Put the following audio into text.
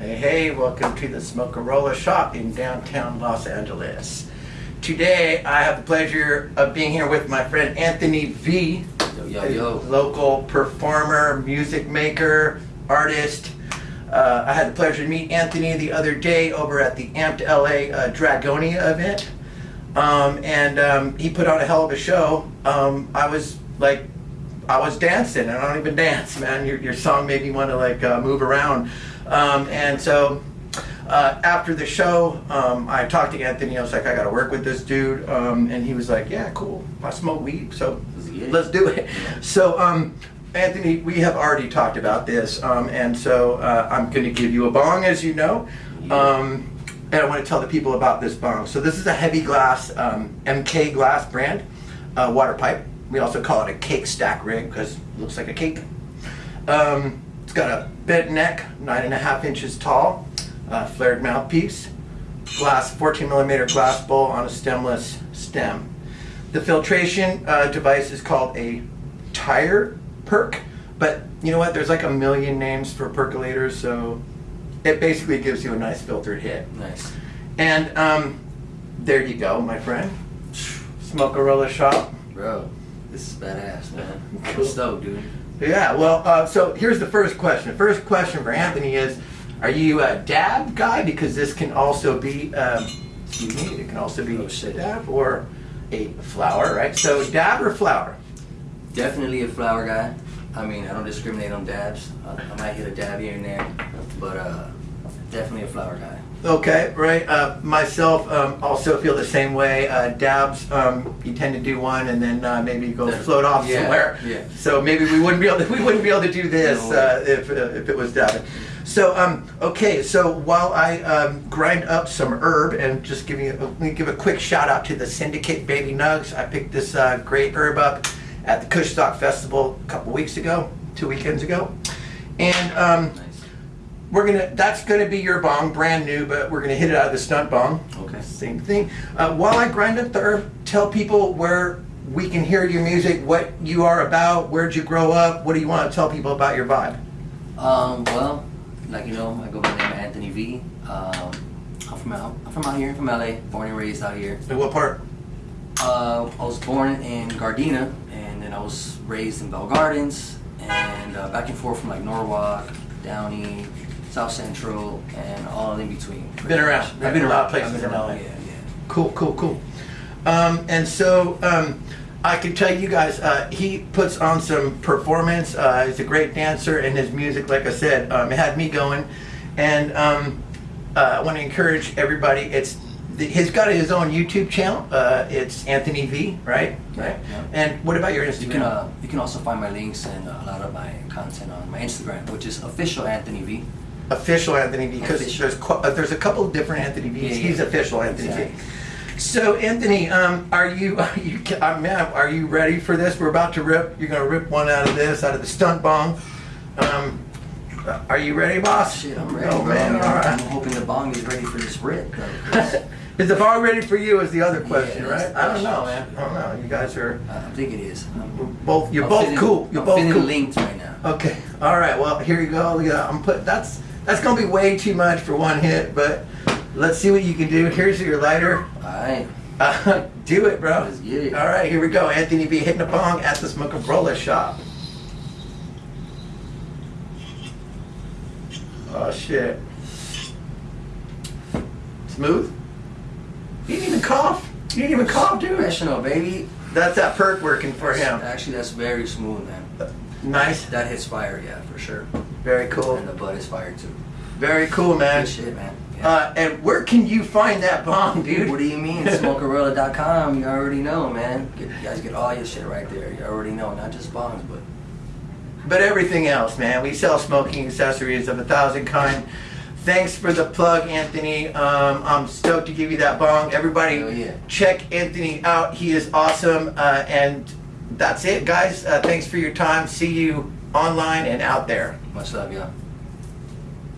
Hey, hey, welcome to the Smokerola shop in downtown Los Angeles. Today, I have the pleasure of being here with my friend Anthony V, Yo, yo, yo. local performer, music maker, artist. Uh, I had the pleasure to meet Anthony the other day over at the Amped LA uh, Dragonia event. Um, and um, he put on a hell of a show. Um, I was like, I was dancing. I don't even dance, man. Your, your song made me want to like uh, move around. Um, and so uh, after the show, um, I talked to Anthony. I was like, I got to work with this dude. Um, and he was like, Yeah, cool. I smoke weed, so let's do it. So, um, Anthony, we have already talked about this, um, and so uh, I'm going to give you a bong, as you know. Um, and I want to tell the people about this bong. So this is a heavy glass, um, MK glass brand, uh, water pipe. We also call it a cake stack rig because it looks like a cake. Um, it's got a bent neck, nine and a half inches tall, uh, flared mouthpiece, glass 14 millimeter glass bowl on a stemless stem. The filtration uh, device is called a tire perk, but you know what? There's like a million names for percolators, so it basically gives you a nice filtered hit. Nice. And um, there you go, my friend. Smokerola shop. Bro, this is badass, man. Cool. I'm stoked, dude. Yeah, well, uh, so here's the first question. The First question for Anthony is, are you a dab guy? Because this can also be, um, excuse me, it can also be Oh, a dab or a flower, right? So dab or flower? Definitely a flower guy. I mean, I don't discriminate on dabs. I, I might hit a dab here and there, but uh, definitely a flower guy. Okay, right. Uh, myself um, also feel the same way. Uh, dabs, um, you tend to do one and then uh, maybe go float off yeah, somewhere. yeah. So maybe we wouldn't be able to, we wouldn't be able to do this No uh, if, uh, if it was dabbing. So um, okay, so while I um, grind up some herb and just give you, let me give a quick shout out to the Syndicate Baby Nugs. I picked this uh, great herb up at the Kushstock Festival a couple weeks ago, two weekends ago, and. We're gonna. That's gonna be your bong, brand new, but we're gonna hit it out of the stunt bong. Okay. Same thing. Uh, while I grind up the herb, tell people where we can hear your music, what you are about, where'd you grow up, what do you want to tell people about your vibe? Um, well, like you know, I go by the name of Anthony V. Um, I'm from out, I'm from out here, from LA, born and raised out here. In what part? Uh, I was born in Gardena, and then I was raised in Bell Gardens, and uh, back and forth from like Norwalk, Downey, South Central, and all in between. Been around. much. I've been lot around places I've been in LA. around, Yeah, yeah. Cool, cool, cool. Um, and so um, I can tell you guys, uh, he puts on some performance. Uh, he's a great dancer, and his music, like I said, um, had me going. And um, uh, I want to encourage everybody. It's he's got his own YouTube channel. Uh, it's Anthony V, right? Yeah, Right. yeah. And what about your Instagram? You can uh, you can also find my links and a lot of my content on my Instagram, which is official Anthony V. official Anthony V because there's uh, there's a couple of different Anthony V's. Yeah, yeah. He's official Anthony Exactly. V. So Anthony, um, are you are you are you ready for this? We're about to rip. You're gonna rip one out of this, out of the stunt bong. Um, uh, are you ready, boss? Shit, I'm ready. Oh bro. man, all I'm hoping the bong is ready for this rip. though, Is the bong ready for you? Is the other question, that's right? I don't know, man. I don't know. You guys are I think it is. I'm, both. You're I'm both feeling- cool. You're I'm both cool. linked right now. Okay. All right. Well, here you go. Look at that. I'm put. That's that's gonna be way too much for one hit, but let's see what you can do. Here's your lighter. All right. Uh, do it, bro. Let's get it. All right, here we go. Anthony V hitting a bong at the Smokerola shop. Oh shit. Smooth. You didn't even cough. You didn't even cough, dude. Professional, baby. That's that perk working for him. Actually, that's very smooth, man. Nice. That hits fire, yeah, for sure. Very cool. And the butt is fire too. Very cool, man. Good shit, man. Yeah. Uh, and where can you find that bong, dude? What do you mean? Smokerella.com. You already know, man. Get, you guys get all your shit right there. You already know, not just bongs, but but everything else, man. We sell smoking accessories of a thousand kind. Thanks for the plug, Anthony. Um, I'm stoked to give you that bong. Everybody, yeah. check Anthony out. He is awesome. Uh, and that's it, guys. Uh, thanks for your time. See you online and out there. much love, y'all.